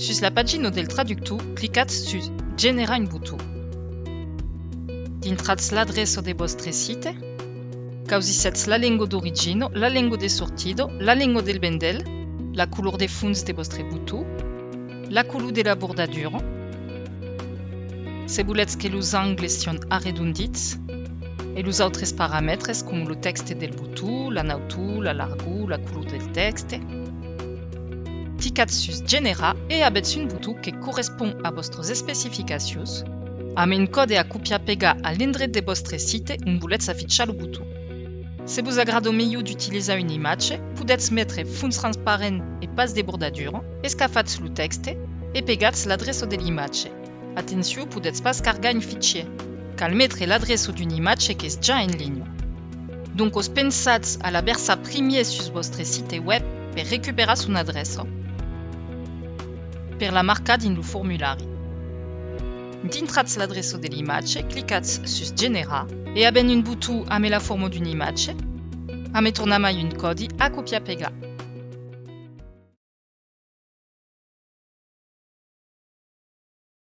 Sus la pagina del traductu, clicat sus «Genera un botó». Dintratz l'adreso de vostre site, causissetz la lengua d'origino, la lengua de sortido, la lengua del vendel, la color de fons de vostre botó, la color de la bordadura, se voletz que los angles sion arredondits, e los autres paramètres, com lo texte del botó, la nautu, la largu, la color del texte, sus genera e abetz un butu que correspond a vostres especificacions, amb un code a copiar-pegar a l'indret de vostre site on voletz afitxar lo butu. Se vos agrado millor d'utilitzar una imatge, podetz metre fons transparent e pas de bordadura, escafatz lo texte e pegatz l'adreço de l'imatge. Atenció, podetz pas cargar un fichier, cal metre l'adreço d'une imatge que és ja en ligne. Donc os pensatz a la versa primier sus vostre site web per recuperar son adreço, per la marca din lo formulari. Dintratz l'adreço de l'imatge, clicatz sus Genera e aben un butu ame la forma d'une imatge, ame tornamai un codi a copiar-pegar.